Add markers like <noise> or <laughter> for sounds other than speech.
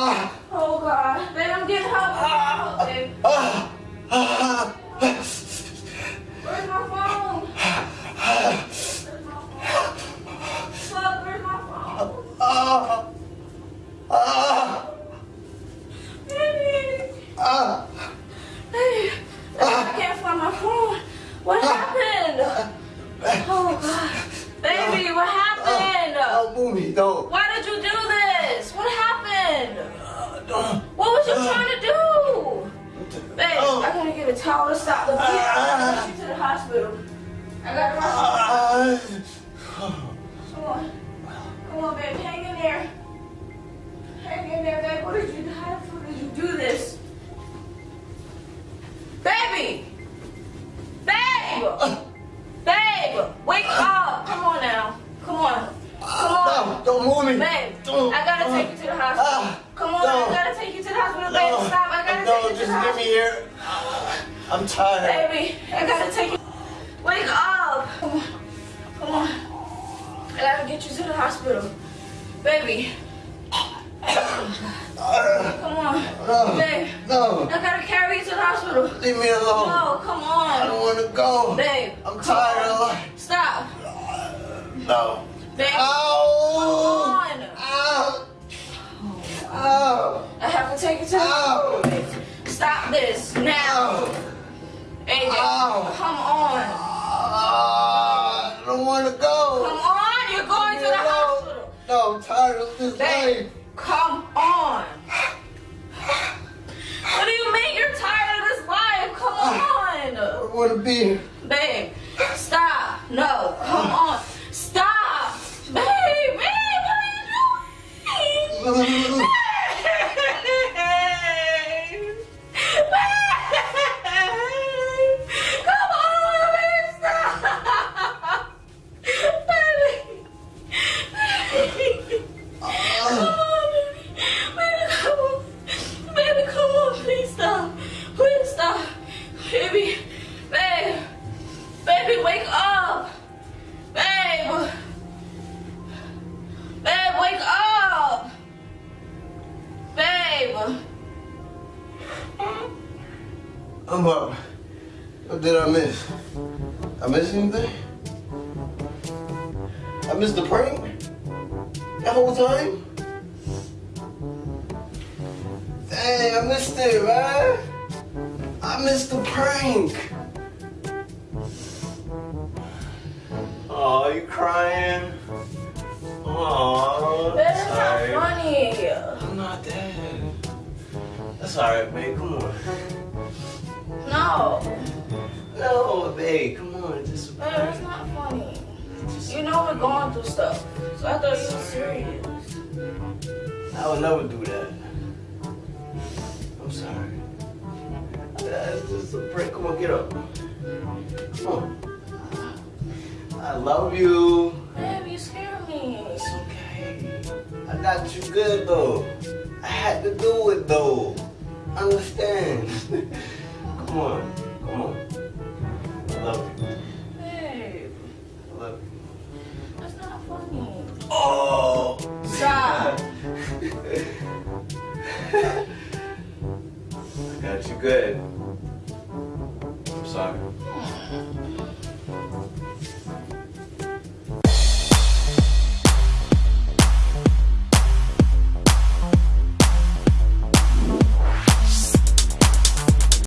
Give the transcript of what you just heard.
Oh God, baby, I'm getting help. Baby, ah, I gotta towel to stop the bleeding. I gotta get you to the hospital. I gotta rush you. Ah. <sighs> Come on. Come on, babe. Hang in there. Hang in there, babe. What did you do? How the fuck did you do this? Baby! Babe! Babe! Wake up! Come on now. Come on. Come on. No, don't move me. Babe, Don't. I gotta take you to the hospital. Ah. Come on, No. I gotta take you to the hospital, No, baby. Stop, I gotta no, take you to the hospital. No, just get me here. I'm tired. Baby, I gotta take you. Wake up! Come on, come on. I gotta get you to the hospital. Baby, come on. No. Babe, No, I gotta carry you to the hospital. leave me alone. No, come on. I don't want to go. Babe, I'm tired of life. Stop. No. Babe, Ow! come on. Ow! Ow! I have to take you to the hospital. Stop this! AJ, come on. Ah, I don't want to go. Come on, you're going to the hospital. No, I'm tired of this Babe, life. come on. What do you mean you're tired of this life? Come I on. don't want to be here. Babe, stop. No, come on. Stop. Babe, babe, what are you doing? Baby. Babe. Baby, wake up. Babe. Babe, wake up. Babe. I'm up. What did I miss? I miss anything? I missed the prank? That whole time? Dang, I missed it, man. I missed the prank. Oh, you crying? Oh, That's not funny. I'm not dead. That's alright, babe. Come on. No. No, babe. Come on. Just Man, that's not funny. You know we're going through stuff. So I thought you were serious. I would never do that. I'm sorry. That's just a prank. Come on, get up. Come on. I love you. Babe, you scare me. It's okay. I got you good though. I had to do it though. Understand? <laughs> Come on. Come on. I love you. Babe, I love you. that's not funny. Oh! Stop. <laughs> Got you good. I'm sorry. <laughs>